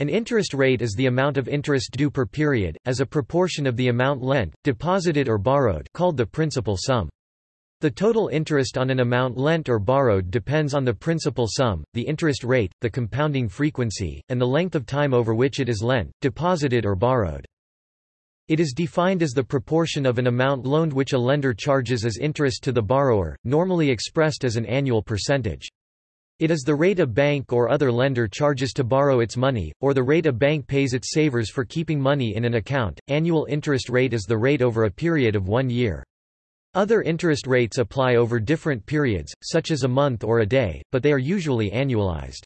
An interest rate is the amount of interest due per period, as a proportion of the amount lent, deposited or borrowed called the principal sum. The total interest on an amount lent or borrowed depends on the principal sum, the interest rate, the compounding frequency, and the length of time over which it is lent, deposited or borrowed. It is defined as the proportion of an amount loaned which a lender charges as interest to the borrower, normally expressed as an annual percentage. It is the rate a bank or other lender charges to borrow its money, or the rate a bank pays its savers for keeping money in an account. Annual interest rate is the rate over a period of one year. Other interest rates apply over different periods, such as a month or a day, but they are usually annualized.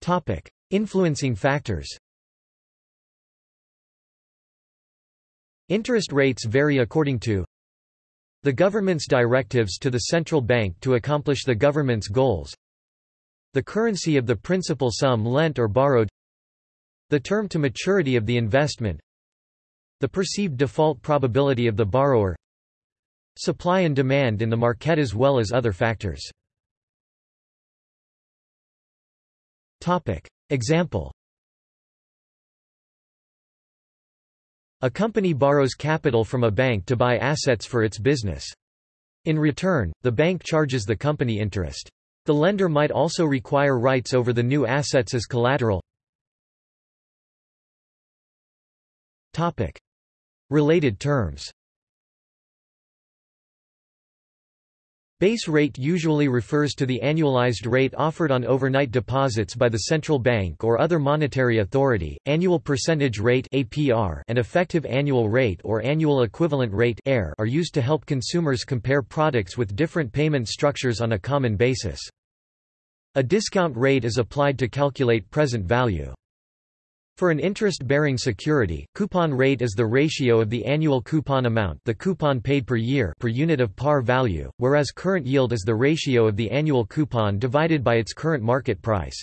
Topic: Influencing factors. Interest rates vary according to the government's directives to the central bank to accomplish the government's goals. The currency of the principal sum lent or borrowed. The term to maturity of the investment. The perceived default probability of the borrower. Supply and demand in the market as well as other factors. Topic. Example A company borrows capital from a bank to buy assets for its business. In return, the bank charges the company interest. The lender might also require rights over the new assets as collateral. Topic. Related terms Base rate usually refers to the annualized rate offered on overnight deposits by the central bank or other monetary authority. Annual percentage rate (APR) and effective annual rate or annual equivalent rate (AER) are used to help consumers compare products with different payment structures on a common basis. A discount rate is applied to calculate present value. For an interest-bearing security, coupon rate is the ratio of the annual coupon amount the coupon paid per year per unit of par value, whereas current yield is the ratio of the annual coupon divided by its current market price.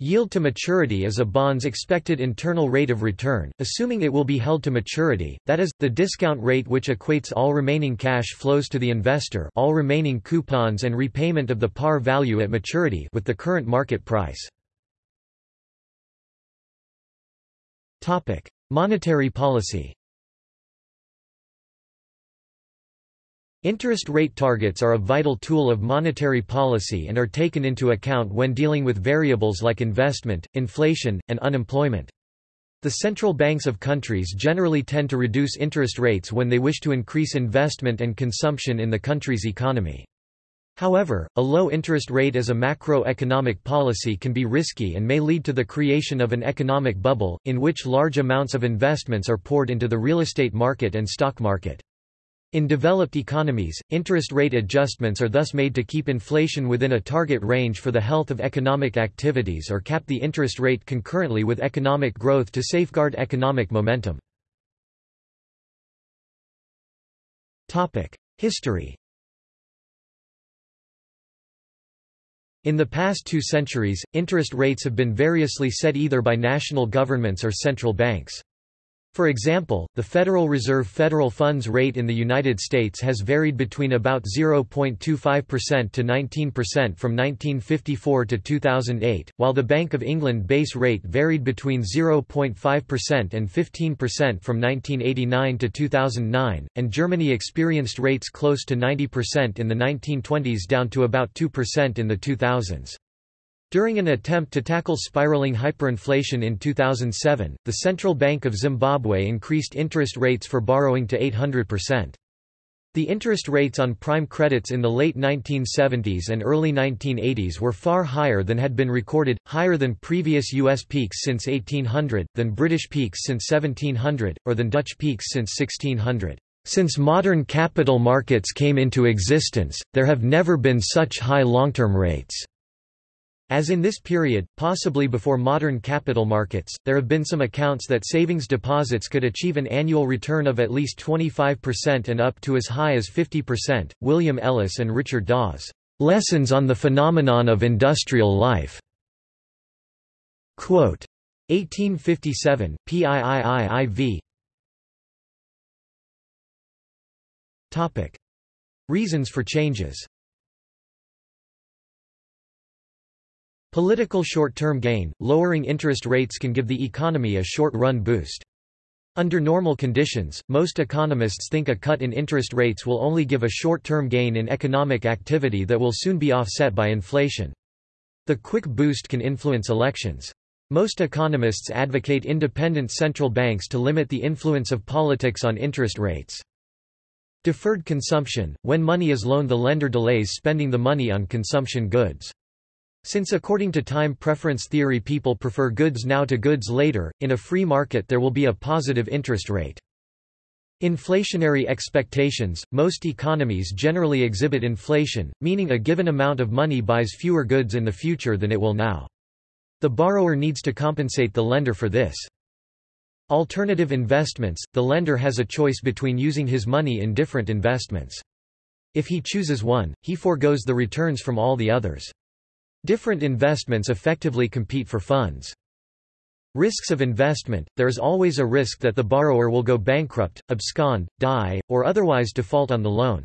Yield to maturity is a bond's expected internal rate of return, assuming it will be held to maturity, that is, the discount rate which equates all remaining cash flows to the investor all remaining coupons and repayment of the par value at maturity with the current market price. Topic: Monetary policy. Interest rate targets are a vital tool of monetary policy and are taken into account when dealing with variables like investment, inflation, and unemployment. The central banks of countries generally tend to reduce interest rates when they wish to increase investment and consumption in the country's economy. However, a low interest rate as a macroeconomic policy can be risky and may lead to the creation of an economic bubble, in which large amounts of investments are poured into the real estate market and stock market. In developed economies, interest rate adjustments are thus made to keep inflation within a target range for the health of economic activities or cap the interest rate concurrently with economic growth to safeguard economic momentum. History In the past two centuries, interest rates have been variously set either by national governments or central banks. For example, the Federal Reserve federal funds rate in the United States has varied between about 0.25% to 19% from 1954 to 2008, while the Bank of England base rate varied between 0.5% and 15% from 1989 to 2009, and Germany experienced rates close to 90% in the 1920s down to about 2% in the 2000s. During an attempt to tackle spiraling hyperinflation in 2007, the Central Bank of Zimbabwe increased interest rates for borrowing to 800%. The interest rates on prime credits in the late 1970s and early 1980s were far higher than had been recorded, higher than previous U.S. peaks since 1800, than British peaks since 1700, or than Dutch peaks since 1600. Since modern capital markets came into existence, there have never been such high long-term rates. As in this period, possibly before modern capital markets, there have been some accounts that savings deposits could achieve an annual return of at least 25% and up to as high as 50%. William Ellis and Richard Dawes, Lessons on the Phenomenon of Industrial Life. Quote, 1857, PIIIIV. Topic. Reasons for changes Political short-term gain – Lowering interest rates can give the economy a short-run boost. Under normal conditions, most economists think a cut in interest rates will only give a short-term gain in economic activity that will soon be offset by inflation. The quick boost can influence elections. Most economists advocate independent central banks to limit the influence of politics on interest rates. Deferred consumption – When money is loaned the lender delays spending the money on consumption goods. Since according to time preference theory people prefer goods now to goods later, in a free market there will be a positive interest rate. Inflationary expectations – Most economies generally exhibit inflation, meaning a given amount of money buys fewer goods in the future than it will now. The borrower needs to compensate the lender for this. Alternative investments – The lender has a choice between using his money in different investments. If he chooses one, he foregoes the returns from all the others. Different investments effectively compete for funds. Risks of investment – There is always a risk that the borrower will go bankrupt, abscond, die, or otherwise default on the loan.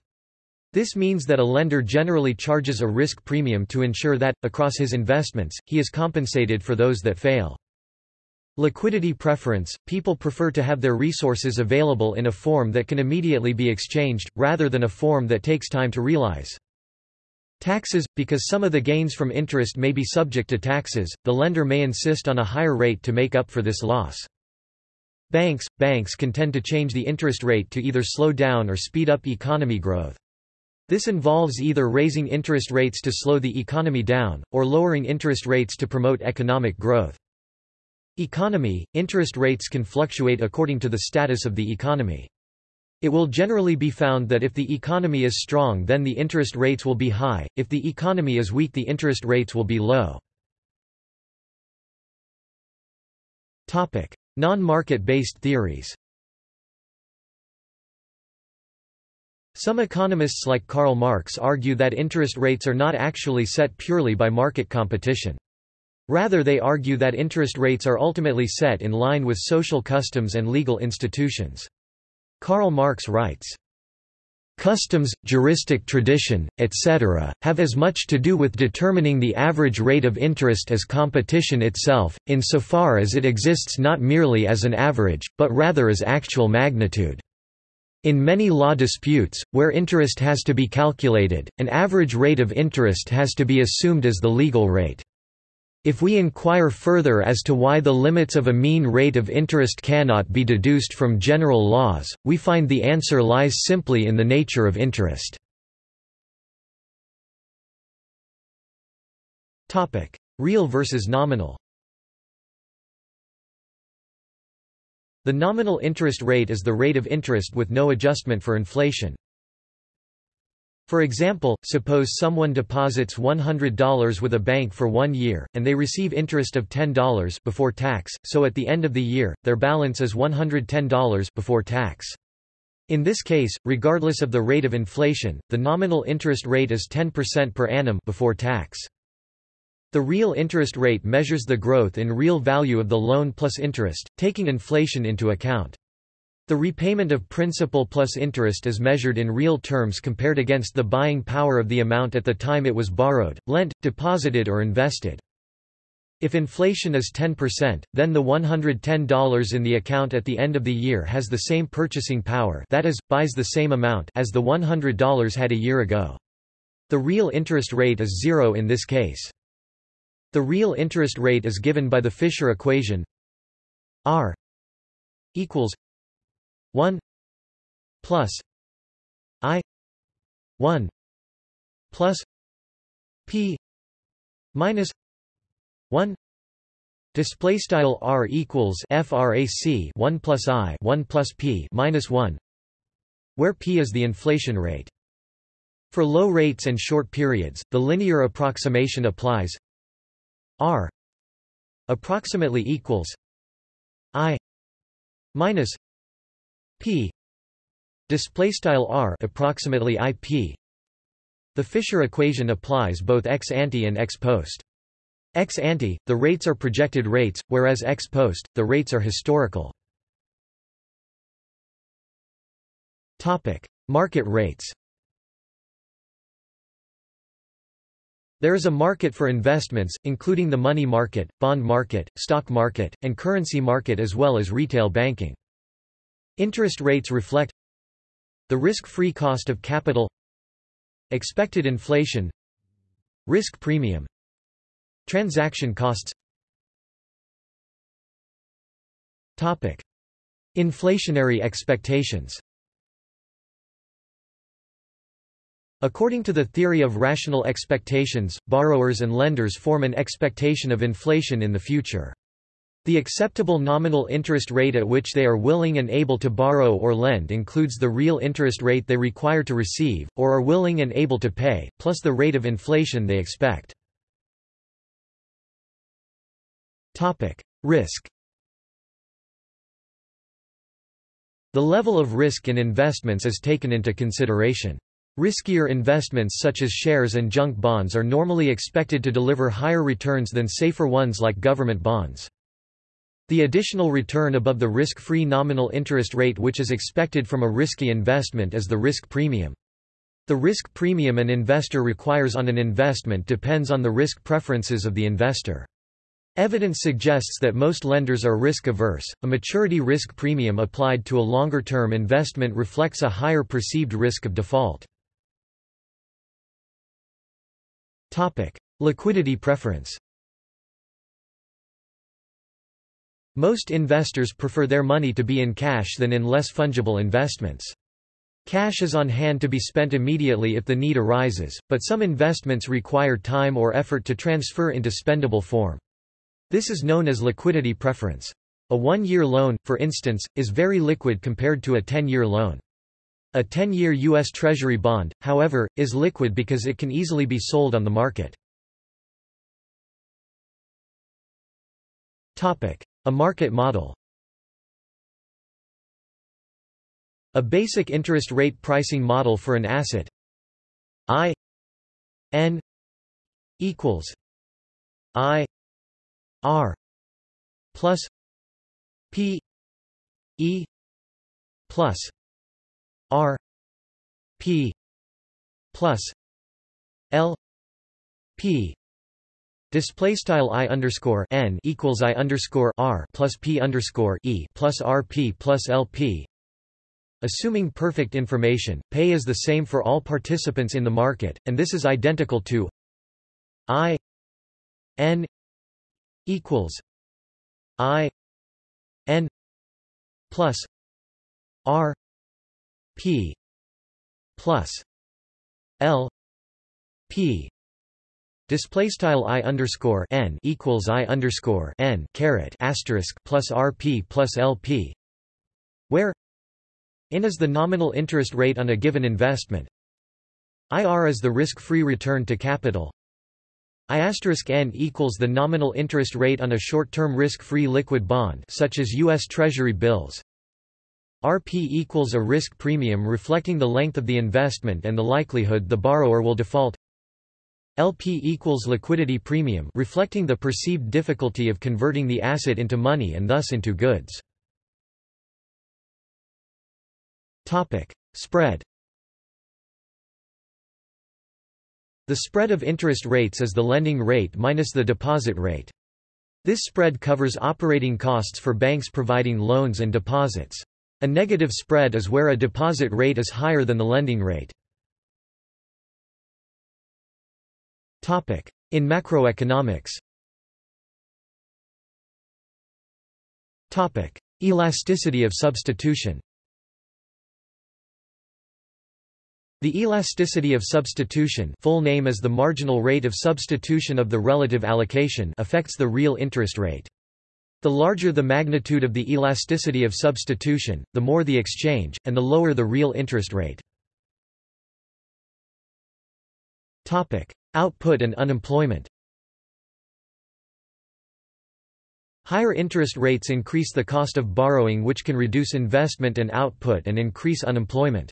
This means that a lender generally charges a risk premium to ensure that, across his investments, he is compensated for those that fail. Liquidity preference – People prefer to have their resources available in a form that can immediately be exchanged, rather than a form that takes time to realize. Taxes – Because some of the gains from interest may be subject to taxes, the lender may insist on a higher rate to make up for this loss. Banks – Banks can tend to change the interest rate to either slow down or speed up economy growth. This involves either raising interest rates to slow the economy down, or lowering interest rates to promote economic growth. Economy – Interest rates can fluctuate according to the status of the economy. It will generally be found that if the economy is strong then the interest rates will be high, if the economy is weak the interest rates will be low. Non-market-based theories Some economists like Karl Marx argue that interest rates are not actually set purely by market competition. Rather they argue that interest rates are ultimately set in line with social customs and legal institutions. Karl Marx writes, Customs, juristic tradition, etc., have as much to do with determining the average rate of interest as competition itself, insofar as it exists not merely as an average, but rather as actual magnitude. In many law disputes, where interest has to be calculated, an average rate of interest has to be assumed as the legal rate. If we inquire further as to why the limits of a mean rate of interest cannot be deduced from general laws, we find the answer lies simply in the nature of interest. Real versus nominal The nominal interest rate is the rate of interest with no adjustment for inflation. For example, suppose someone deposits $100 with a bank for one year, and they receive interest of $10 before tax, so at the end of the year, their balance is $110 before tax. In this case, regardless of the rate of inflation, the nominal interest rate is 10% per annum before tax. The real interest rate measures the growth in real value of the loan plus interest, taking inflation into account. The repayment of principal plus interest is measured in real terms compared against the buying power of the amount at the time it was borrowed, lent, deposited or invested. If inflation is 10%, then the $110 in the account at the end of the year has the same purchasing power that is, buys the same amount as the $100 had a year ago. The real interest rate is zero in this case. The real interest rate is given by the Fisher equation R equals 1 plus i 1 plus p minus 1 display style r equals frac 1 plus i 1 plus p minus 1 where p is the inflation rate. For low rates and short periods the linear approximation applies. R approximately equals i minus p. Display style r approximately ip the fisher equation applies both ex ante and ex post. Ex ante the rates are projected rates whereas ex post the rates are historical. Topic. Market rates. There is a market for investments, including the money market, bond market, stock market, and currency market as well as retail banking. Interest rates reflect the risk-free cost of capital expected inflation risk premium transaction costs Topic. Inflationary expectations According to the theory of rational expectations, borrowers and lenders form an expectation of inflation in the future. The acceptable nominal interest rate at which they are willing and able to borrow or lend includes the real interest rate they require to receive, or are willing and able to pay, plus the rate of inflation they expect. Risk The level of risk in investments is taken into consideration. Riskier investments such as shares and junk bonds are normally expected to deliver higher returns than safer ones like government bonds. The additional return above the risk-free nominal interest rate which is expected from a risky investment is the risk premium. The risk premium an investor requires on an investment depends on the risk preferences of the investor. Evidence suggests that most lenders are risk-averse. A maturity risk premium applied to a longer-term investment reflects a higher perceived risk of default. Topic: Liquidity preference. Most investors prefer their money to be in cash than in less fungible investments. Cash is on hand to be spent immediately if the need arises, but some investments require time or effort to transfer into spendable form. This is known as liquidity preference. A one-year loan, for instance, is very liquid compared to a 10-year loan. A 10-year U.S. Treasury bond, however, is liquid because it can easily be sold on the market. A market model. A basic interest rate pricing model for an asset. I N equals I R plus P E plus R P plus L P Display style i underscore n equals i underscore r plus p underscore e plus r p plus l p. Assuming perfect information, pay is the same for all participants in the market, and this is identical to i n equals i n plus r P plus L P Display style i underscore n equals i underscore n caret asterisk plus rp plus lp, where in is the nominal interest rate on a given investment. IR is the risk-free return to capital. I asterisk n equals the nominal interest rate on a short-term risk-free liquid bond, such as U.S. Treasury bills. RP equals a risk premium reflecting the length of the investment and the likelihood the borrower will default. LP equals liquidity premium reflecting the perceived difficulty of converting the asset into money and thus into goods. Spread. The spread of interest rates is the lending rate minus the deposit rate. This spread covers operating costs for banks providing loans and deposits. A negative spread is where a deposit rate is higher than the lending rate. In macroeconomics Elasticity of substitution The elasticity of substitution full name is the marginal rate of substitution of the relative allocation affects the real interest rate. The larger the magnitude of the elasticity of substitution, the more the exchange, and the lower the real interest rate. Output and unemployment Higher interest rates increase the cost of borrowing which can reduce investment and output and increase unemployment.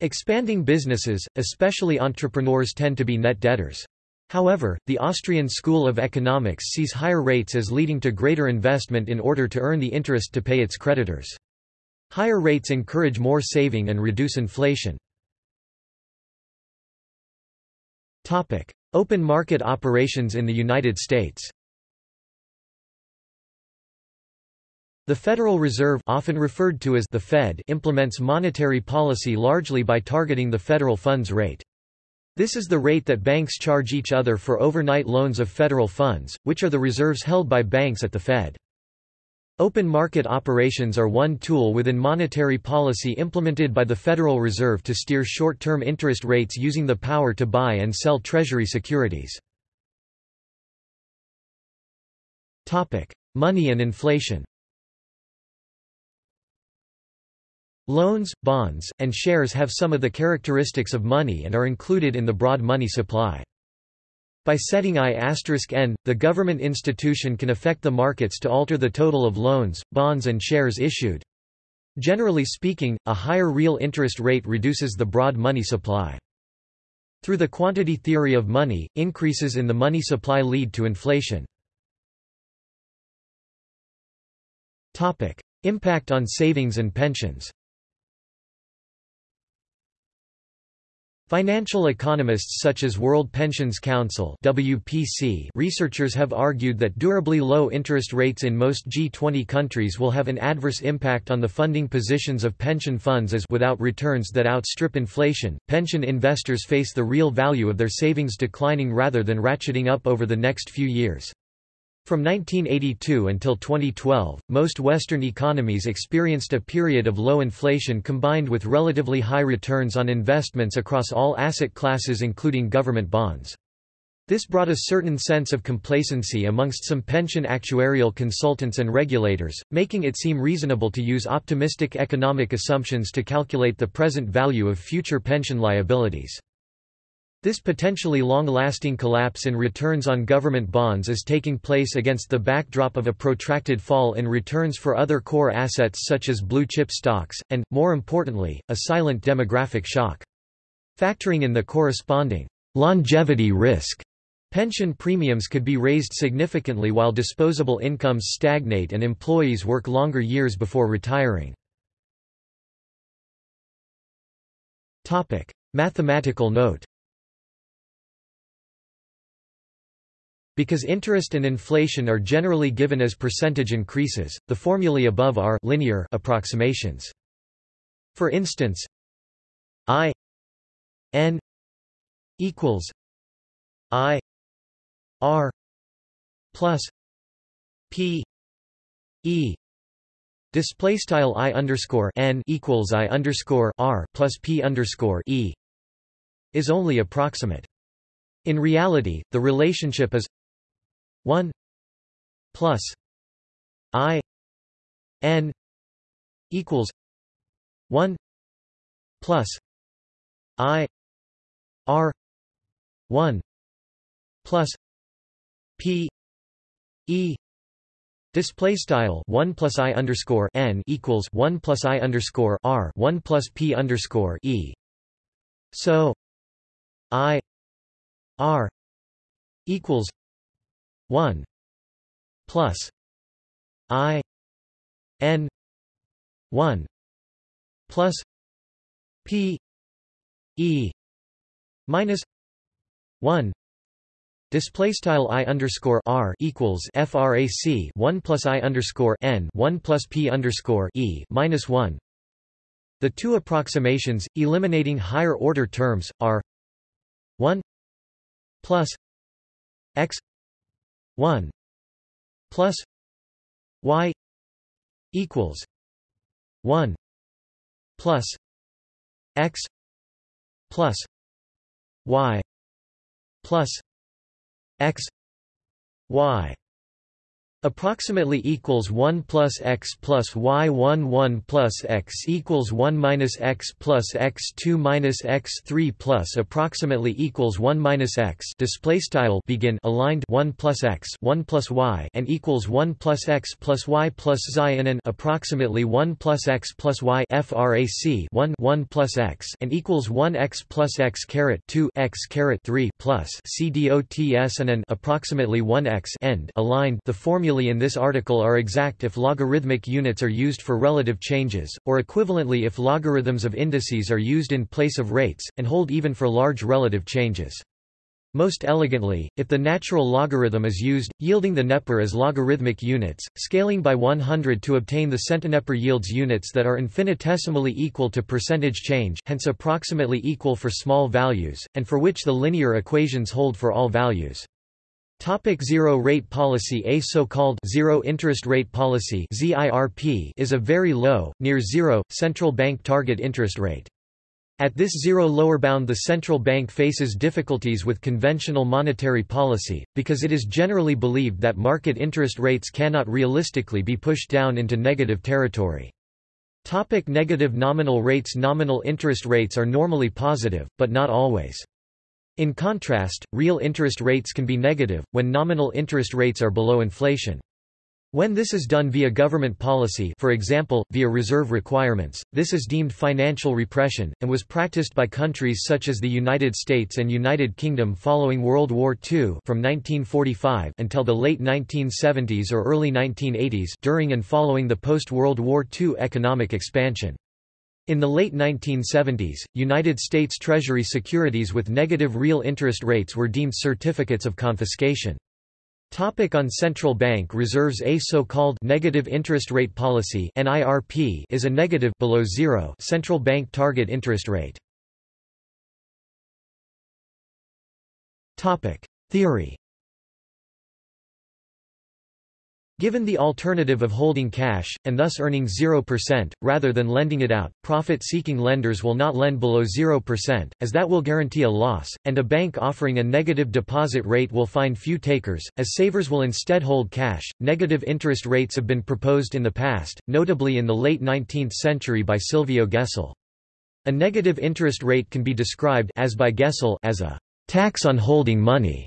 Expanding businesses, especially entrepreneurs tend to be net debtors. However, the Austrian School of Economics sees higher rates as leading to greater investment in order to earn the interest to pay its creditors. Higher rates encourage more saving and reduce inflation. Open market operations in the United States The Federal Reserve often referred to as the Fed implements monetary policy largely by targeting the federal funds rate. This is the rate that banks charge each other for overnight loans of federal funds, which are the reserves held by banks at the Fed. Open market operations are one tool within monetary policy implemented by the Federal Reserve to steer short-term interest rates using the power to buy and sell Treasury securities. Money and inflation Loans, bonds, and shares have some of the characteristics of money and are included in the broad money supply. By setting I*n, the government institution can affect the markets to alter the total of loans, bonds and shares issued. Generally speaking, a higher real interest rate reduces the broad money supply. Through the quantity theory of money, increases in the money supply lead to inflation. Impact on savings and pensions Financial economists such as World Pensions Council WPC researchers have argued that durably low interest rates in most G20 countries will have an adverse impact on the funding positions of pension funds as without returns that outstrip inflation, pension investors face the real value of their savings declining rather than ratcheting up over the next few years. From 1982 until 2012, most Western economies experienced a period of low inflation combined with relatively high returns on investments across all asset classes including government bonds. This brought a certain sense of complacency amongst some pension actuarial consultants and regulators, making it seem reasonable to use optimistic economic assumptions to calculate the present value of future pension liabilities. This potentially long-lasting collapse in returns on government bonds is taking place against the backdrop of a protracted fall in returns for other core assets such as blue-chip stocks, and, more importantly, a silent demographic shock. Factoring in the corresponding longevity risk, pension premiums could be raised significantly while disposable incomes stagnate and employees work longer years before retiring. Mathematical note Because interest and inflation are generally given as percentage increases, the formulae above are linear approximations. For instance, I n equals I r plus p e display style I underscore n equals I underscore r plus p underscore e is only approximate. In reality, the relationship is 1 plus i n equals 1 plus i r 1 plus p e Display style one plus i underscore n equals one plus i underscore r one plus p underscore e. So i r equals 1 plus i n 1 plus p e minus 1 Display style i underscore r equals frac 1 plus i underscore n 1 plus p underscore e minus 1. The two approximations, eliminating higher order terms, are 1 plus x 1 plus y equals 1 plus x plus y plus x y approximately equals 1 plus x plus y 1 1 plus x equals 1 minus x plus x 2 minus x 3 plus approximately equals 1 minus x. Display style begin aligned 1 plus x 1 plus y and equals 1 plus x plus y plus xi and an approximately 1 plus x plus y frac 1 1 plus x and equals 1 x plus x caret 2 x caret 3 plus c dots and an approximately 1 x end aligned. The formula in this article are exact if logarithmic units are used for relative changes, or equivalently if logarithms of indices are used in place of rates, and hold even for large relative changes. Most elegantly, if the natural logarithm is used, yielding the neper as logarithmic units, scaling by 100 to obtain the centineper yields units that are infinitesimally equal to percentage change hence approximately equal for small values, and for which the linear equations hold for all values. Topic zero rate policy A so-called zero interest rate policy is a very low, near zero, central bank target interest rate. At this zero lower bound the central bank faces difficulties with conventional monetary policy, because it is generally believed that market interest rates cannot realistically be pushed down into negative territory. Topic negative nominal rates Nominal interest rates are normally positive, but not always. In contrast, real interest rates can be negative, when nominal interest rates are below inflation. When this is done via government policy for example, via reserve requirements, this is deemed financial repression, and was practiced by countries such as the United States and United Kingdom following World War II from 1945 until the late 1970s or early 1980s during and following the post-World War II economic expansion. In the late 1970s, United States Treasury securities with negative real interest rates were deemed certificates of confiscation. Topic on central bank reserves A so-called negative interest rate policy NIRP is a negative below zero central bank target interest rate. Topic: Theory Given the alternative of holding cash, and thus earning 0%, rather than lending it out, profit-seeking lenders will not lend below 0%, as that will guarantee a loss, and a bank offering a negative deposit rate will find few takers, as savers will instead hold cash. Negative interest rates have been proposed in the past, notably in the late 19th century by Silvio Gesell. A negative interest rate can be described as by Gesell as a tax on holding money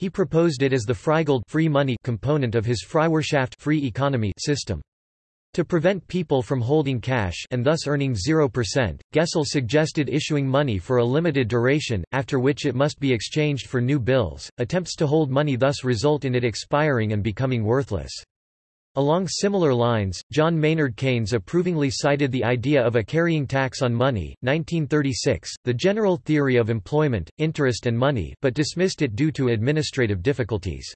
he proposed it as the Freigeld free money component of his Freiwirtschaft free economy system. To prevent people from holding cash and thus earning 0%, Gesell suggested issuing money for a limited duration, after which it must be exchanged for new bills. Attempts to hold money thus result in it expiring and becoming worthless. Along similar lines, John Maynard Keynes approvingly cited the idea of a carrying tax on money, 1936, the general theory of employment, interest and money but dismissed it due to administrative difficulties.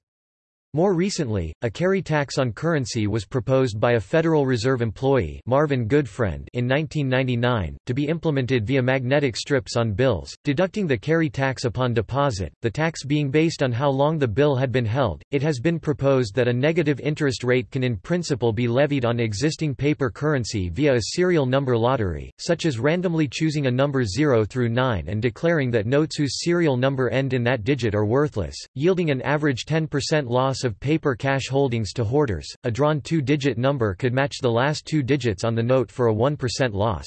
More recently, a carry tax on currency was proposed by a Federal Reserve employee Marvin Goodfriend in 1999, to be implemented via magnetic strips on bills, deducting the carry tax upon deposit, the tax being based on how long the bill had been held. It has been proposed that a negative interest rate can in principle be levied on existing paper currency via a serial number lottery, such as randomly choosing a number 0 through 9 and declaring that notes whose serial number end in that digit are worthless, yielding an average 10% loss of paper cash holdings to hoarders, a drawn two-digit number could match the last two digits on the note for a 1% loss.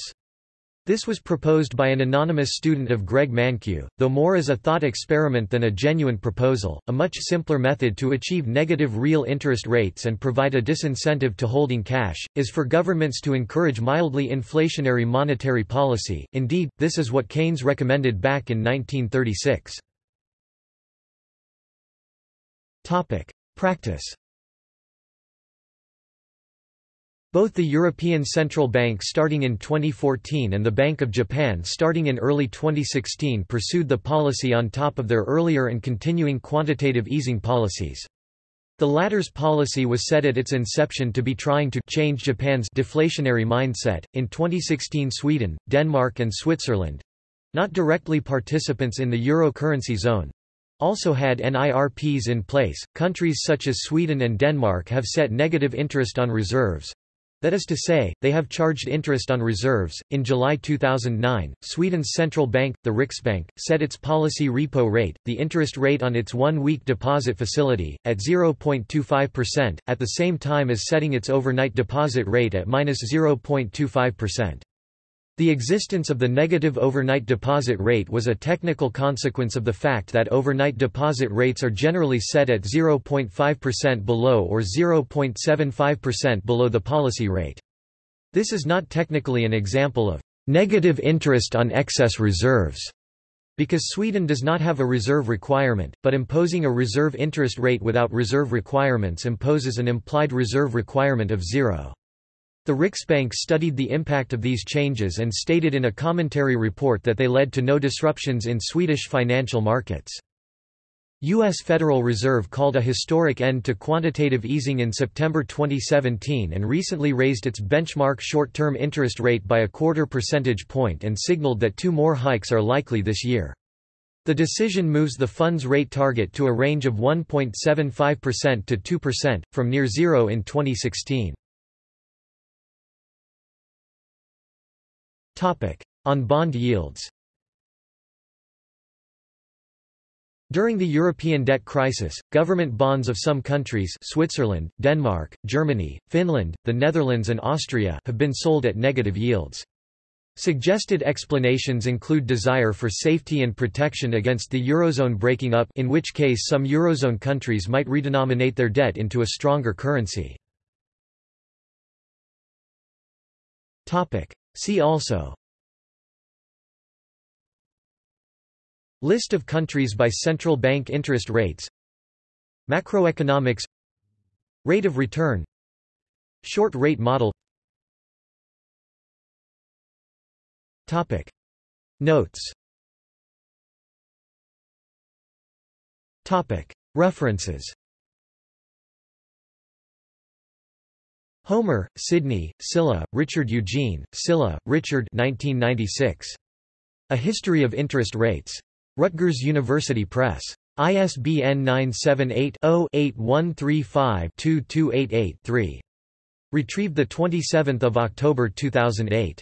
This was proposed by an anonymous student of Greg Mankiw, though more as a thought experiment than a genuine proposal. A much simpler method to achieve negative real interest rates and provide a disincentive to holding cash is for governments to encourage mildly inflationary monetary policy. Indeed, this is what Keynes recommended back in 1936. Topic: Practice Both the European Central Bank starting in 2014 and the Bank of Japan starting in early 2016 pursued the policy on top of their earlier and continuing quantitative easing policies. The latter's policy was set at its inception to be trying to change Japan's deflationary mindset. In 2016, Sweden, Denmark, and Switzerland not directly participants in the euro currency zone also had NIRPs in place. Countries such as Sweden and Denmark have set negative interest on reserves. That is to say, they have charged interest on reserves. In July 2009, Sweden's central bank, the Riksbank, set its policy repo rate, the interest rate on its one week deposit facility, at 0.25%, at the same time as setting its overnight deposit rate at minus 0.25%. The existence of the negative overnight deposit rate was a technical consequence of the fact that overnight deposit rates are generally set at 0.5% below or 0.75% below the policy rate. This is not technically an example of negative interest on excess reserves, because Sweden does not have a reserve requirement, but imposing a reserve interest rate without reserve requirements imposes an implied reserve requirement of zero. The Riksbank studied the impact of these changes and stated in a commentary report that they led to no disruptions in Swedish financial markets. U.S. Federal Reserve called a historic end to quantitative easing in September 2017 and recently raised its benchmark short-term interest rate by a quarter percentage point and signaled that two more hikes are likely this year. The decision moves the fund's rate target to a range of 1.75% to 2%, from near zero in 2016. On bond yields During the European debt crisis, government bonds of some countries Switzerland, Denmark, Germany, Finland, the Netherlands and Austria have been sold at negative yields. Suggested explanations include desire for safety and protection against the Eurozone breaking up in which case some Eurozone countries might redenominate their debt into a stronger currency. See also. List of countries by central bank interest rates. Macroeconomics. Rate of return. Short rate model. Topic. Notes. Topic. References Homer, Sidney, Sylla, Richard Eugene, Sylla, Richard 1996. A History of Interest Rates. Rutgers University Press. ISBN 978-0-8135-2288-3. Retrieved 27 October 2008.